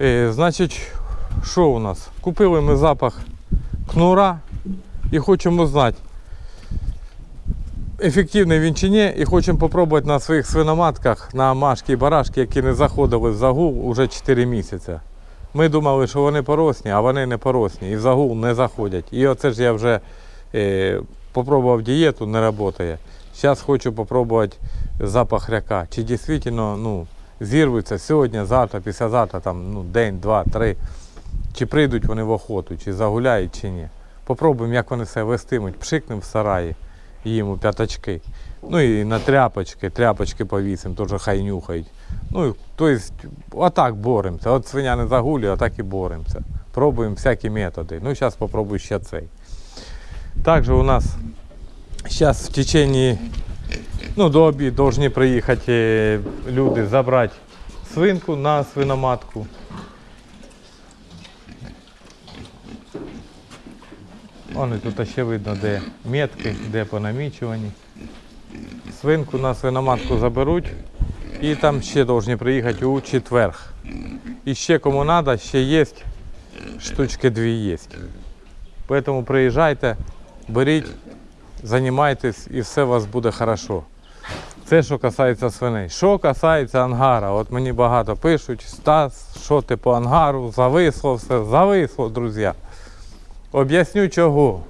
Е, значить, що у нас? Купили ми запах кнура і хочемо знати, ефективний він чи ні, і хочемо спробувати на своїх свиноматках, на машки і барашки, які не заходили в загул уже 4 місяці. Ми думали, що вони поросні, а вони не поросні і в загул не заходять. І оце ж я вже е, попробував дієту, не працює. Зараз хочу спробувати запах ряка. Чи дійсно ну, зірвуться сьогодні, завтра, післязавтра, там, ну, день, два, три. Чи прийдуть вони в охоту, чи загуляють, чи ні. Попробуємо, як вони себе вестимуть. Пшикнемо в сараї їм у п'ятачки. Ну і на тряпочки, тряпочки повісимо, теж хай нюхають. Ну, тобто, отак боремося. От свиня не загулює, отак і боремося. Пробуємо всякі методи. Ну, зараз спробую ще цей. Також у нас зараз в течение, ну, до обіду повинні приїхати е, люди забрати свинку на свиноматку. Вони тут ще видно, де метки, де понамічувані. Свинку на свиноматку заберуть і там ще повинні приїхати у четверг. І ще кому треба, ще є, штучки дві є. Тому приїжджайте, беріть, займайтесь і все у вас буде хорошо. Це що касається свиней. Що касається ангара, от мені багато пишуть, Стас, що ти по ангару, зависло все, зависло, друзі. Об'ясню чого.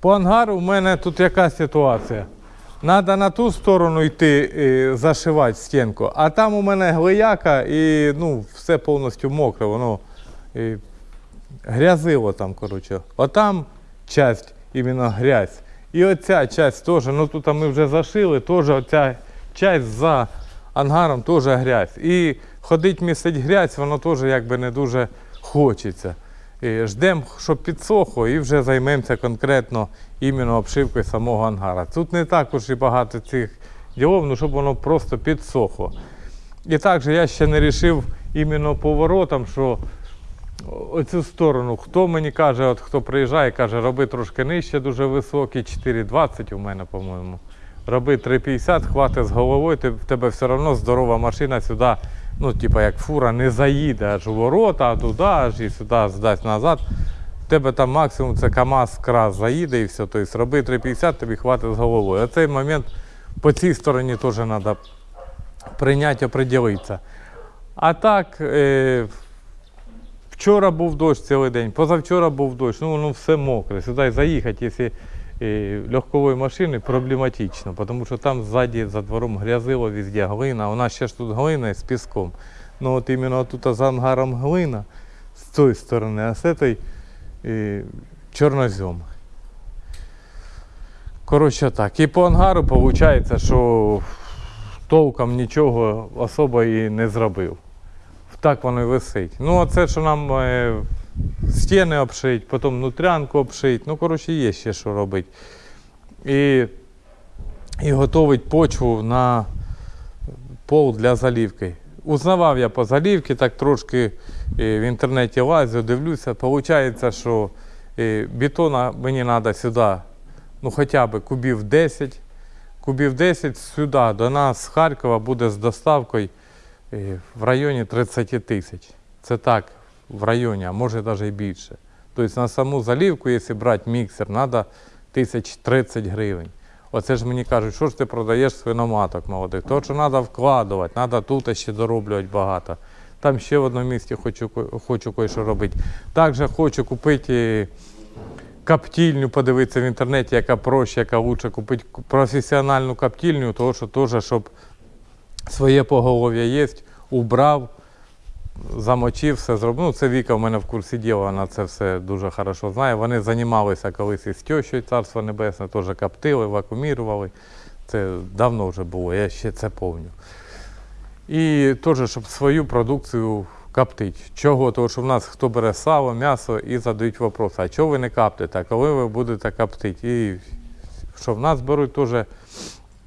По ангару в мене тут яка ситуація. Треба на ту сторону йти е, зашивати стінку, а там у мене глияка і ну, все повністю мокре, воно е, грязило там, коротше. Отам часть іменно грязь. І оця часть теж, ну тут ми вже зашили, теж оця часть за ангаром теж грязь. І ходить місить грязь, воно теж якби не дуже хочеться. Ждемо, щоб підсохло, і вже займемося конкретно іменно обшивкою самого ангара. Тут не також і багато цих ділов, ну щоб воно просто підсохло. І також я ще не вирішив іменно поворотом, що оцю сторону, хто мені каже, от хто приїжджає, каже, роби трошки нижче, дуже високий, 4,20 у мене, по-моєму. Роби 3,50, хвати з головою, ти, в тебе все одно здорова машина сюди, ну, типа як фура, не заїде аж у ворота, а туди, аж і сюди здасть назад. В тебе там максимум це КАМАЗ крас заїде і все. Тобто роби 3,50, тобі хватить з головою. А цей момент по цій стороні теж треба прийняти, оприділитися. А так, е, вчора був дощ цілий день, позавчора був дощ, ну воно все мокре. Сюди заїхати, якщо е, легковою машиною, проблематично, тому що там ззаді за двором грязило везде глина. У нас ще ж тут глина з піском. Ну от іменно тут за ангаром глина з цієї сторони, а з цієї е, чорнозем. Коротше так. І по ангару виходить, що толком нічого особо і не зробив. Так воно і висить. Ну, а це, що нам е, стіни обшить, потім нутрянку обшить. Ну, коротше, є ще що робити. І, і готовить почву на пол для залівки. Узнавав я по залівці, так трошки е, в інтернеті лазю, дивлюся. Виходить, що е, бетона мені треба сюди, ну хоча б кубів 10. Кубів 10 сюди до нас з Харкова буде з доставкою в районі 30 тисяч. Це так, в районі, а може навіть і більше. Тобто на саму залівку, якщо брати міксер, треба тисяч 30 гривень. Оце ж мені кажуть, що ж ти продаєш свиноматок молодих. То, що треба вкладувати, треба тут ще дороблювати багато. Там ще в одному місці хочу, хочу кое-що робити. Також хочу купити е, коптильню, подивитися в інтернеті, яка проще, яка лучше купити професіональну коптильню, тому що теж, щоб своє поголов'я є, убрав, замочив, все зробив. Ну, це Віка в мене в курсі діла, вона це все дуже хорошо знає. Вони займалися колись із тещою, царство небесне, теж коптили, вакуумірували. Це давно вже було, я ще це пам'ятаю. І теж, щоб свою продукцію коптити. Чого? Тому що в нас хто бере сало, м'ясо і задають вопрос, а чого ви не коптите, а коли ви будете коптити? І що в нас беруть теж,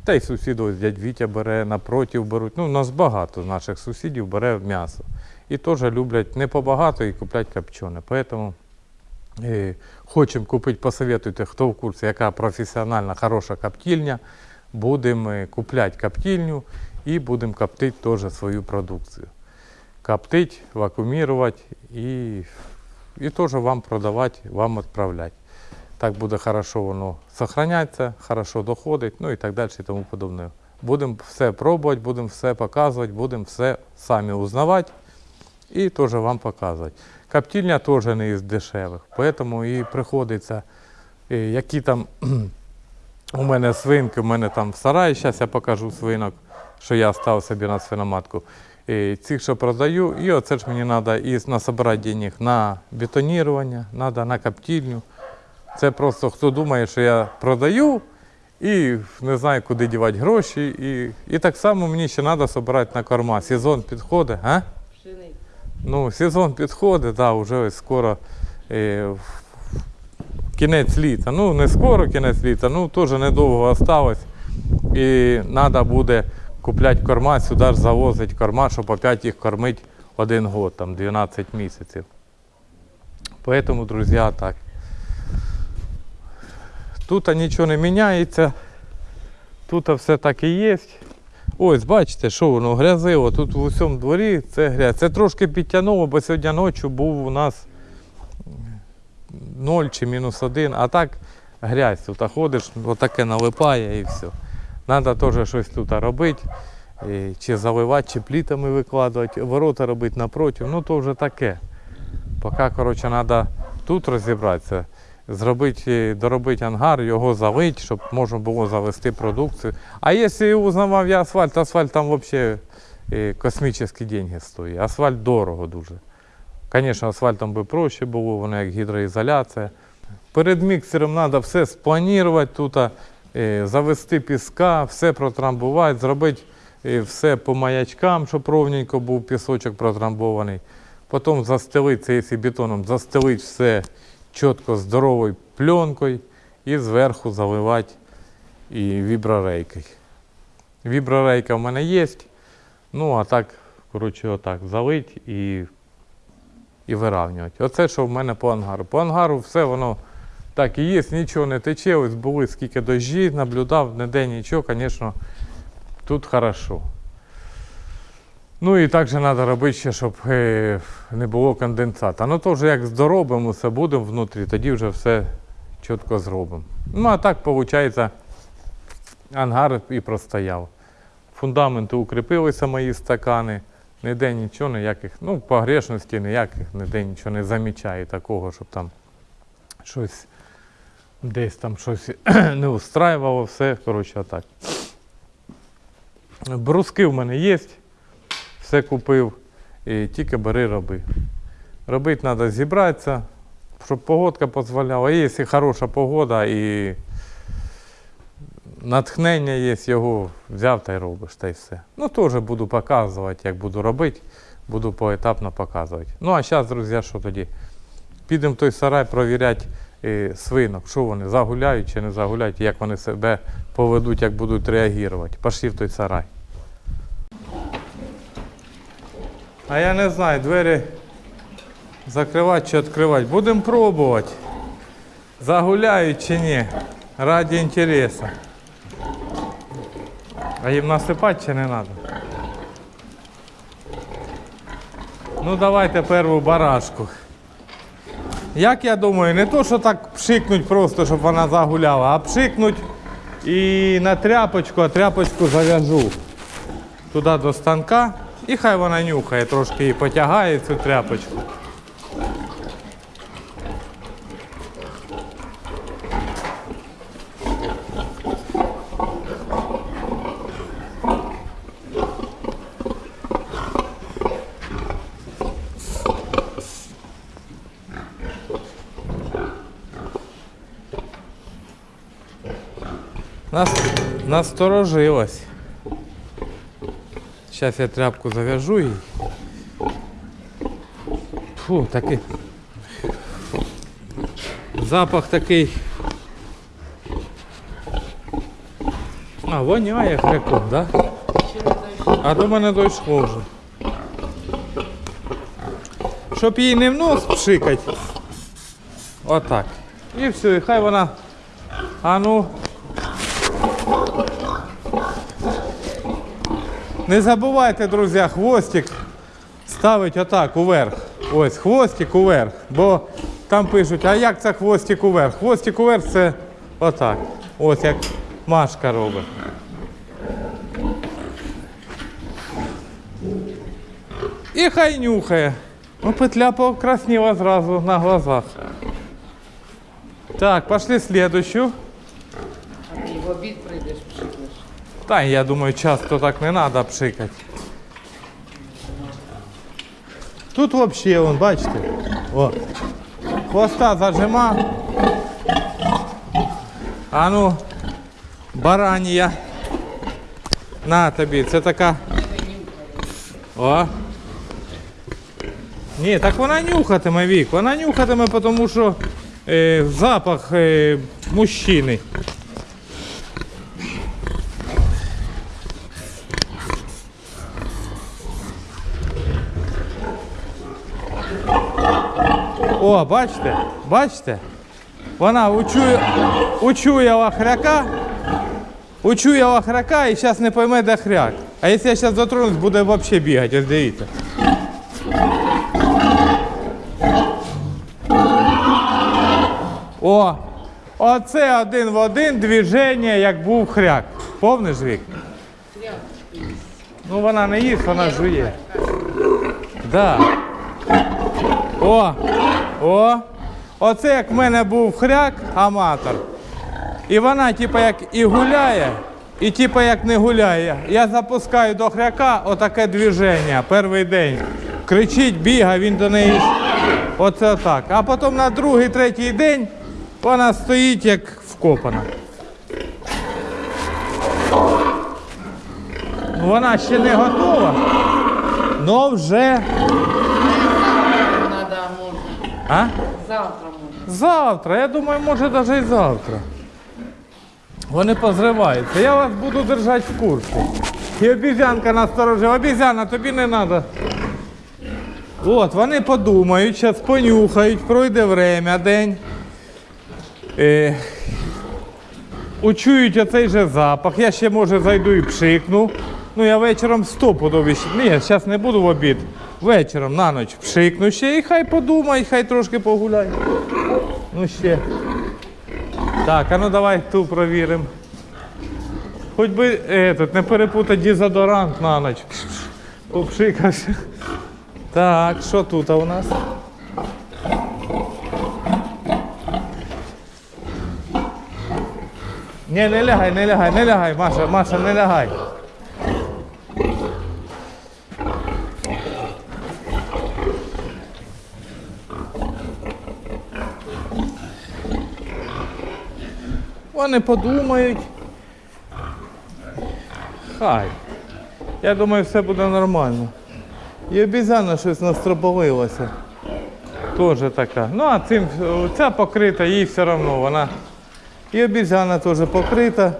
та й сусіди, ось дядь Вітя бере, напротив беруть. Ну, у нас багато наших сусідів бере м'ясо. І теж люблять не побагато і куплять копчене. Поэтому е, хочемо купити, посоветуйте, хто в курсі, яка професіональна, хороша коптильня. Будемо е, купляти коптильню і будемо коптити теж свою продукцію. коптить, вакуумувати і, і теж вам продавати, вам відправляти. Так буде хорошо воно зберігається, хорошо доходить, ну і так далі і тому подобне. Будемо все пробувати, будемо все показувати, будемо все самі узнавати і теж вам показувати. Коптильня теж не із дешевих, тому і приходиться, е, які там у мене свинки, у мене там в сараї, зараз я покажу свинок, що я став собі на свиноматку. І цих, що продаю, і оце ж мені треба і насобирати денег на бетонірування, треба на коптильню. Це просто хто думає, що я продаю і не знаю, куди дівати гроші. І, і так само мені ще треба збирати на корма. Сезон підходить, а? Ну, сезон підходить, да, вже ось скоро е, кінець літа. Ну, не скоро кінець літа, ну теж недовго осталось. І треба буде купляти корма, сюди ж завозити корма, щоб опять їх кормити один год, там 12 місяців. Поэтому, друзі, так. Тут нічого не міняється. Тут все так і є. Ось, бачите, що воно грязиво. Тут в усьому дворі це грязь. Це трошки підтягнуло, бо сьогодні ночі був у нас 0 чи мінус 1, а так грязь. Тут ходиш, отаке налипає і все. Треба теж щось тут робити. Чи заливати, чи плітами викладувати, ворота робити напроти. Ну то вже таке. Поки, коротше, треба тут розібратися, зробити, доробити ангар, його залити, щоб можна було завести продукцію. А якщо узнавав я асфальт, асфальт там взагалі е, космічні деньги стоїть. Асфальт дорого дуже. Звісно, асфальтом би проще було, воно як гідроізоляція. Перед міксером треба все спланувати тут, е, завести піска, все протрамбувати, зробити е, все по маячкам, щоб ровненько був пісочок протрамбований. Потім застелити, якщо бетоном, застелити все чітко здоровою пленкою і зверху заливати і віброрейкою. Віброрейка в мене є. Ну, а так, коротше, отак, залить і, і вирівнювати. Оце, що в мене по ангару. По ангару все воно так і є, нічого не тече. Ось були скільки дощі, наблюдав, ніде нічого, звісно, тут хорошо. Ну і також треба робити ще, щоб е, не було конденсата. Ну то вже як здоробимо, все будемо внутрі, тоді вже все чітко зробимо. Ну а так, виходить, ангар і простояв. Фундаменти укріпилися мої стакани. Ніде нічого, ніяких, ну, погрешності ніяких, ніде нічого не замічаю такого, щоб там щось десь там щось не устраювало, все, коротше, отак. Бруски в мене є, все купив, і тільки бери роби. Робити треба зібратися, щоб погодка дозволяла. І Якщо хороша погода і натхнення є, його взяв та й робиш, та й все. Ну, теж буду показувати, як буду робити, буду поетапно показувати. Ну, а зараз, друзі, що тоді? Підемо в той сарай провіряти е, свинок, що вони загуляють чи не загуляють, як вони себе поведуть, як будуть реагувати. Пошли в той сарай. А я не знаю, двері закривати чи відкривати. Будемо пробувати. Загуляють чи ні. Раді інтересу. А їм насипати чи не треба? Ну давайте перву барашку. Як я думаю, не то, що так пшикнуть просто, щоб вона загуляла, а пшикнуть і на тряпочку, а тряпочку зав'яжу туди до станка. І хай вона нюхає, трошки її потягає цю тряпочку. Нас, насторожилась. Сейчас я тряпку завяжу і. Фу, такий. Запах такий. А, воняє хряком, да? А до мене дійшло вже. Щоб їй не в нос пшикать. Отак. І все, і хай вона. А ну. Не забувайте, друзі, хвостик ставить отак уверх. Ось хвостик уверх. Бо там пишуть, а як це хвостик уверх? Хвостик уверх це отак. Ось як Машка робить. І хай нюхає. Ну, петля покрасніла зразу на глазах. Так, пошли слідущу. А ти в обід прийдеш, пшикнеш. Та я думаю, часто так не треба пшикати. Тут взагалі, вон, бачите, о, хвоста зажима. А ну, баранія. На тобі, це така. О. Ні, так вона нюхатиме вік. Вона нюхатиме, тому що е, запах е, мужчини. О, бачите? Бачите? Вона учує, хряка, учує хряка і зараз не пойме, де хряк. А якщо я зараз дотронусь, буде взагалі бігати, ось дивіться. О, оце один в один движення, як був хряк. Повниш вік? Ну вона не їсть, вона жує. Да. О! О! Оце як в мене був хряк, аматор. І вона, типу, як і гуляє, і типу, як не гуляє. Я запускаю до хряка отаке движення перший день. Кричить, бігає, він до неї. Оце так. А потім на другий, третій день вона стоїть як вкопана. Ну, Вона ще не готова, але вже. А? Завтра може. Завтра, я думаю, може навіть і завтра. Вони позриваються. Я вас буду держати в курсі. І обізянка насторожила. Обізяна, тобі не треба. От, вони подумають, зараз понюхають, пройде время, день. Е, учують оцей же запах. Я ще може зайду і пшикну. Ну я вечором стопудові. Ні, зараз не буду в обід. Вечором на ніч пшикну ще і хай подумають, хай трошки погуляють. Ну ще. Так, а ну давай ту провіримо. Хоч би этот, не перепутати дезодорант на ніч. Попшикався. Так, що тут у нас? Ні, не лягай, не лягай, не лягай, Маша, Маша, не лягай. Вони подумають. Хай. Я думаю, все буде нормально. І обізяна щось настропалилася. Теж така. Ну, а цим ця покрита, їй все одно вона. І обізяна теж покрита.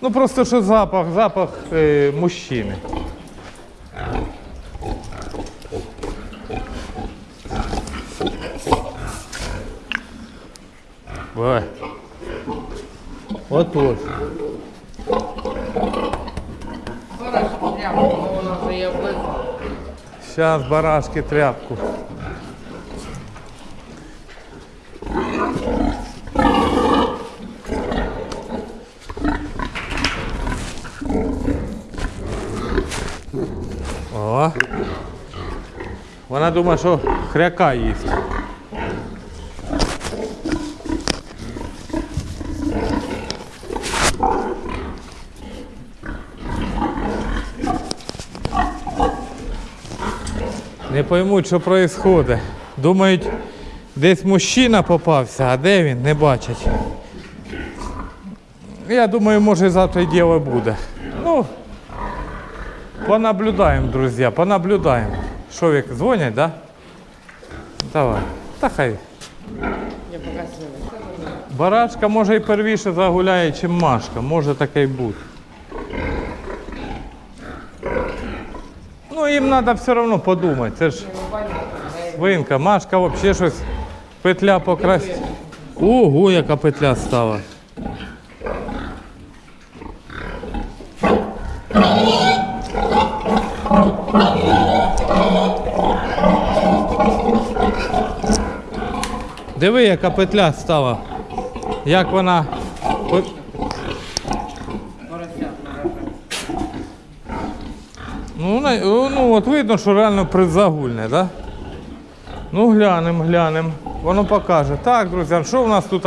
Ну просто що запах, запах е, мужчини. Ой. Отож. Хорошо, прямо, бо вона вже є облизла. Зараз барашки тряпку. О. Вона думає, що хряка їсть. Поймуть, що відбувається. Думають, десь мужчина попався, а де він, не бачать. Я думаю, може завтра й діло буде. Ну, понаблюдаємо, друзі, понаблюдаємо. Що вік, дзвонять, да? Давай. Та хай. Барашка може і первіше загуляє, чим Машка. Може таке й бути. Ну їм треба все одно подумати. Це ж свинка, машка взагалі щось петля покрасть. Ого, яка петля стала. Диви, яка петля стала. Як вона от видно, що реально призагульне, так? Да? Ну, глянемо, глянемо. Воно покаже. Так, друзі, що в нас тут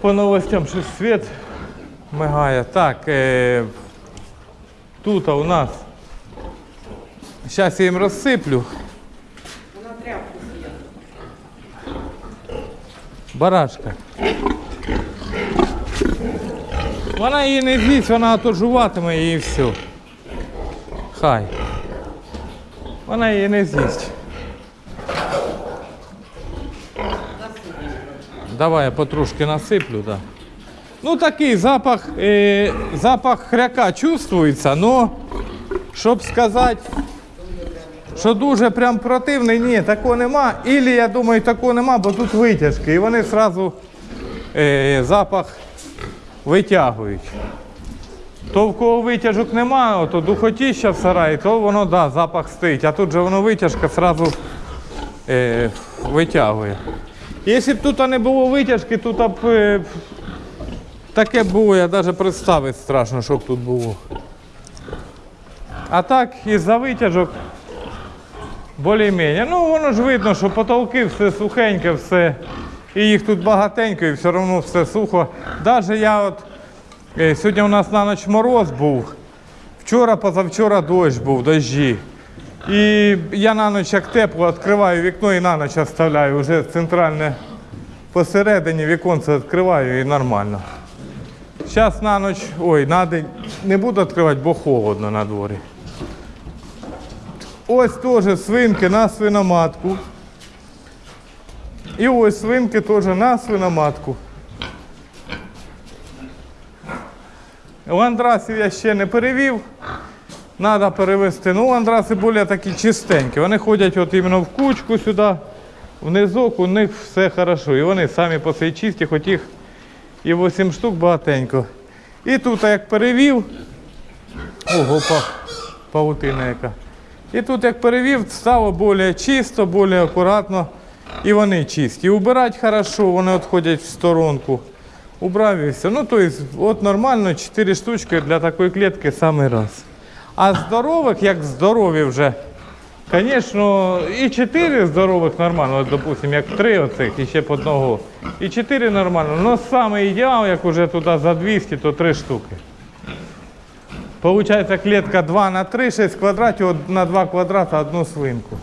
по новостям щось світ мигає. Так, е, тут у нас. Зараз я їм розсиплю. Вона тряпку. Барашка. Вона її не з'їсть, вона то жуватиме її і все. Хай. Вона її не з'їсть. Давай я потрошки насиплю, да. Ну такий запах, е, запах хряка чувствується, але щоб сказати, що дуже прям противний, ні, такого нема. Ілі, я думаю, такого нема, бо тут витяжки. І вони одразу е, запах витягують. То в кого витяжок немає, то духотіща в сараї, то воно да, запах стоїть. А тут же воно витяжка одразу е, витягує. Якщо б тут не було витяжки, тут б е, таке було, я навіть представити страшно, що б тут було. А так, із-за витяжок більш-менш. Ну, воно ж видно, що потолки все сухеньке, все. І їх тут багатенько, і все одно все сухо. Навіть я от сьогодні у нас на ніч мороз був. Вчора, позавчора дощ був, дощі. І я на ніч як тепло відкриваю вікно і на ніч оставляю. Вже центральне посередині віконце відкриваю і нормально. Зараз на ніч, ой, на день не буду відкривати, бо холодно на дворі. Ось теж свинки на свиноматку. І ось свинки теж на свиноматку. Ландрасів я ще не перевів. Треба перевести. Ну, ландраси більш такі чистенькі. Вони ходять от іменно в кучку сюди, в низок, у них все хорошо. І вони самі по себе чисті, хоч їх і 8 штук багатенько. І тут як перевів. Ого, па, павутина яка. І тут як перевів, стало більш чисто, більш акуратно. І вони чисті. І убирати хорошо, вони відходять в сторонку. Убрав і все. Ну, тобто, от нормально, 4 штучки для такої клітки самий раз. А здорових, як здорові вже, звісно, і 4 здорових нормально, от, допустимо, як 3 оцих, і ще по одного. І 4 нормально. Ну, саме ідеал, як уже туди за 200, то 3 штуки. Получається клітка 2 на 3, 6 квадратів, на 2 квадрата одну свинку.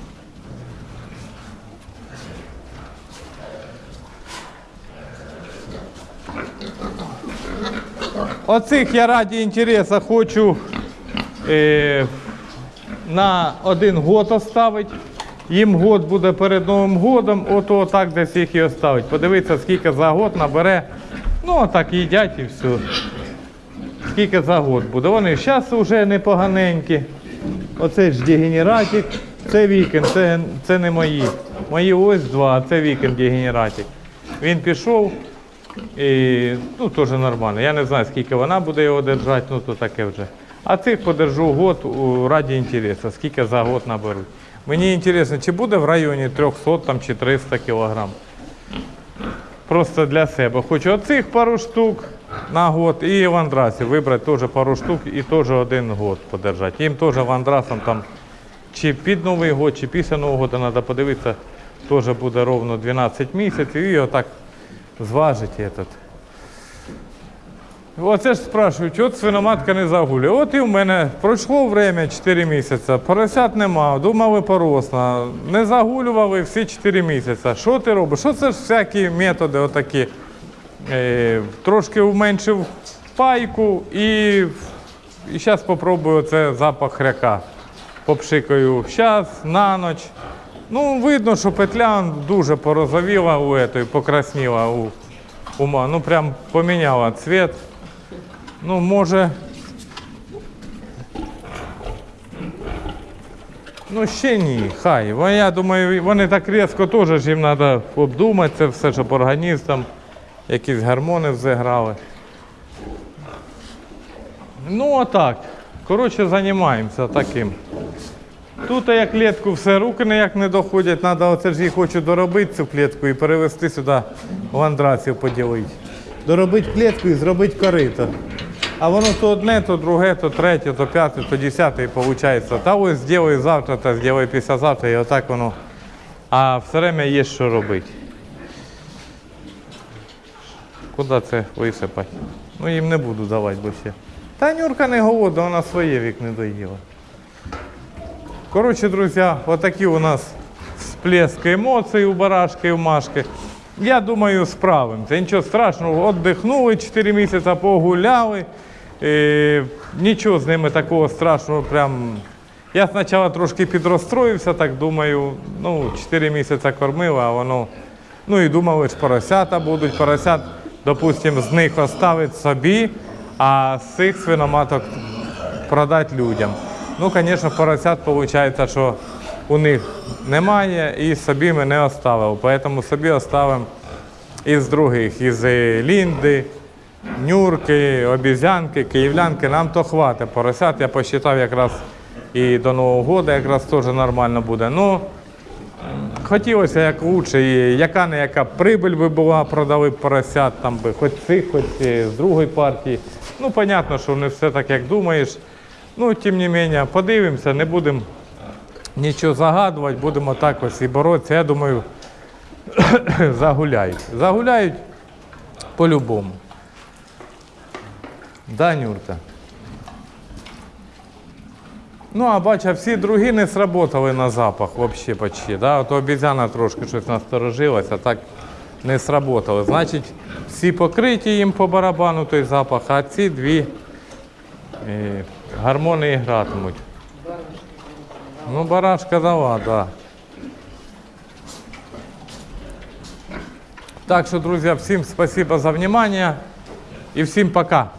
Оцих я раді інтересу хочу е, на один год оставити. Їм год буде перед Новим годом, ото так десь їх і оставить. Подивитися, скільки за год набере. Ну, отак їдять і все. Скільки за год буде. Вони зараз вже непоганенькі. Оце ж дегенератик. Це вікенд, це, це не мої. Мої ось два, а це вікенд дегенератик. Він пішов. І, ну, теж нормально. Я не знаю, скільки вона буде його держати, ну то таке вже. А цих подержу год раді інтересу, скільки за год наберуть. Мені інтересно, чи буде в районі 300 там, чи 300 кілограм. Просто для себе. Хочу оцих пару штук на год і вандрасів вибрати теж пару штук і теж один год подержати. Їм теж вандрасам там чи під Новий год, чи після Нового року треба подивитися, теж буде ровно 12 місяців і отак зважити этот. Оце ж спрашують, от свиноматка не загулює. От і в мене пройшло время 4 місяці, поросят нема, думали поросла, не загулювали всі 4 місяці. Що ти робиш? Що це ж всякі методи отакі? Е, трошки уменшив пайку і, і зараз спробую це запах хряка. Попшикаю зараз, на ніч. Ну, видно, що петля дуже порозовіла у этой, покрасніла у ума. Ну, прям поміняла цвіт. Ну, може. Ну, ще ні, хай. Я думаю, вони так різко теж їм треба обдумати це все, щоб організм там якісь гормони взіграли. Ну, отак. Коротше, займаємося таким. Тут я клітку все руки ніяк не доходять. Треба оце ж її хочу доробити цю клітку і перевезти сюди в андрацію поділити. Доробити клітку і зробити корито. А воно то одне, то друге, то третє, то п'яте, то десяте і виходить. Та ось зроблю завтра, та зроблю післязавтра, і отак воно. А все время є що робити. Куди це висипати? Ну їм не буду давати, бо ще. Та Нюрка не голодна, вона своє вік не доїла. Коротше, друзі, отакі у нас всплески емоцій у барашки і у Машки. Я думаю, справимося. Нічого страшного, віддихнули 4 місяці, погуляли. Е, нічого з ними такого страшного. Прям... Я спочатку трошки підрозстроївся, так думаю, ну, 4 місяці кормив, а воно. Ну і думали, що поросята будуть. Поросят, допустимо, з них оставить собі, а з цих свиноматок продати людям. Ну, звісно, поросят виходить, що у них немає і собі ми не оставили. Тому собі оставимо із других, із е, Лінди, Нюрки, обізянки, київлянки. Нам то хватить. Поросят я посчитав якраз і до Нового року якраз теж нормально буде. Ну, Хотілося як лучше, і яка не яка прибиль би була, продали поросят, там би хоч цих, хоч е, з другої партії. Ну, понятно, що не все так, як думаєш. Ну, тим не менше, подивимося, не будемо нічого загадувати, будемо так ось і боротися. Я думаю, загуляють. Загуляють по-любому. Да, Нюрка? Ну, а бача, всі другі не сработали на запах взагалі почти. Да? От обізяна трошки щось насторожилася, так не сработали. Значить, всі покриті їм по барабану той запах, а ці дві е, гармони і гратимуть. Ну, барашка дала, так. Да. Так що, друзі, всім спасибо за внимание і всім пока.